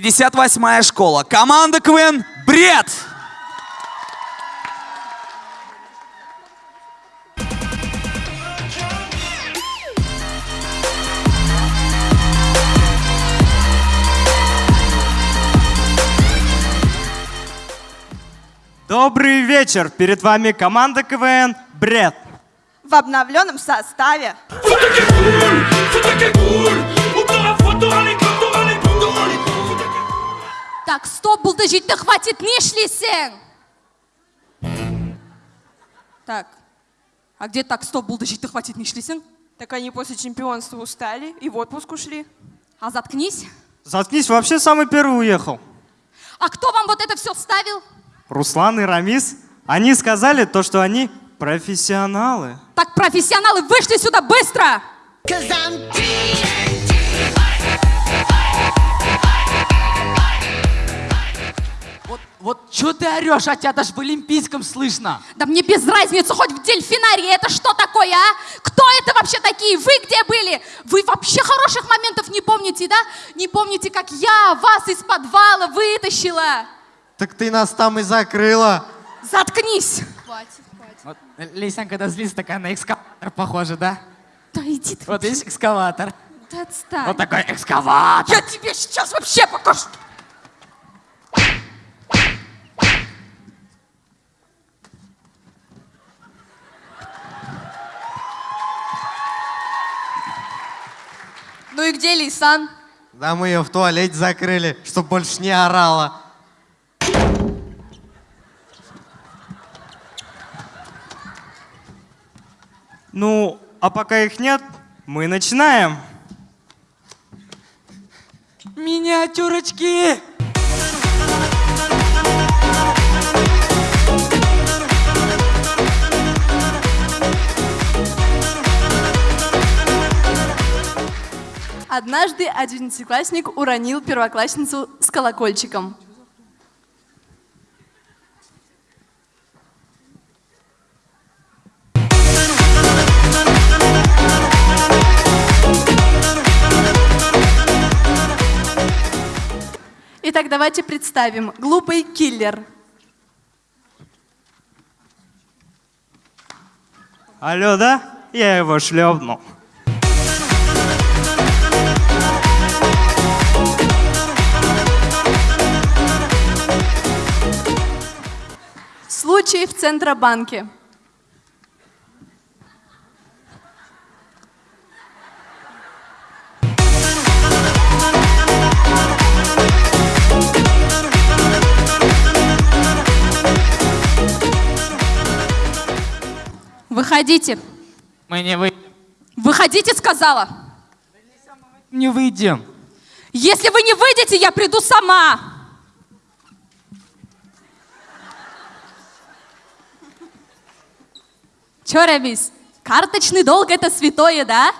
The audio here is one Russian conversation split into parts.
58-я школа. Команда КВН «Бред». Добрый вечер! Перед вами команда КВН «Бред». в обновленном составе. Так, стоп, булдыжить-то хватит, не шлисен! Так, а где так, стоп, булдыжить-то хватит, не шлисен? Так они после чемпионства устали и в отпуск ушли. А заткнись. Заткнись, вообще самый первый уехал. А кто вам вот это все вставил? Руслан и Рамис. Они сказали то, что они профессионалы. Так, профессионалы, вышли сюда быстро! Вот, вот что ты орешь, а тебя даже в Олимпийском слышно. Да мне без разницы, хоть в дельфинарии, это что такое, а? Кто это вообще такие? Вы где были? Вы вообще хороших моментов не помните, да? Не помните, как я вас из подвала вытащила? Так ты нас там и закрыла. Заткнись! Вот Лейсан, когда злится, такая на экскаватор похожа, да? Да иди ты. Вот есть экскаватор. Да отстань. Вот такой экскаватор. Я тебе сейчас вообще покажу. Ну и где Лейсан? Да мы ее в туалете закрыли, чтоб больше не орала. Ну, а пока их нет, мы начинаем. Миниатюрочки! Однажды одиннадцатиклассник уронил первоклассницу с колокольчиком. Итак, давайте представим. Глупый киллер. Алло, да? Я его шлепнул. Случай в Центробанке. Выходите. Мы не вы... Выходите, сказала. не выйдем. Если вы не выйдете, я приду сама. Че, Рамис, карточный долг это святое, да?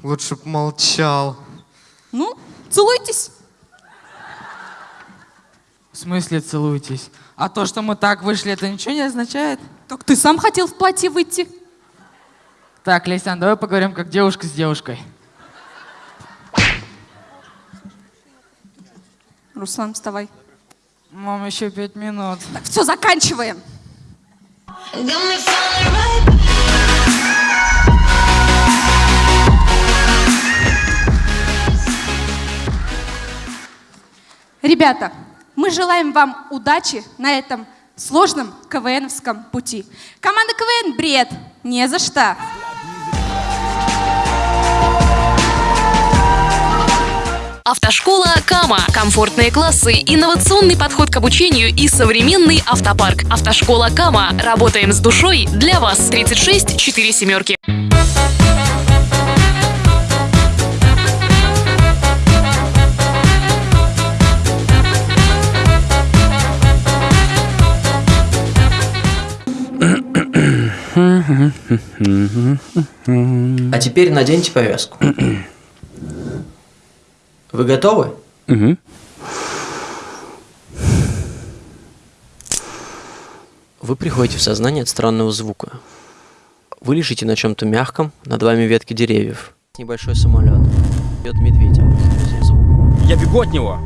Лучше б молчал. Ну, целуйтесь. В смысле целуйтесь? А то, что мы так вышли, это ничего не означает? Так ты сам хотел в платье выйти. Так, Лейсан, давай поговорим как девушка с девушкой. Руслан, вставай. Мам, еще пять минут. Так, все, заканчиваем. Ребята, мы желаем вам удачи на этом сложном КВНовском пути. Команда КВН «Бред» не за что. Автошкола Кама. Комфортные классы, инновационный подход к обучению и современный автопарк. Автошкола Кама. Работаем с душой для вас. 36 4 семерки. А теперь наденьте повязку. Вы готовы? Вы приходите в сознание от странного звука. Вы лежите на чем-то мягком, над вами ветки деревьев. Небольшой самолет. Идет медведь. Звук. Я бегу от него.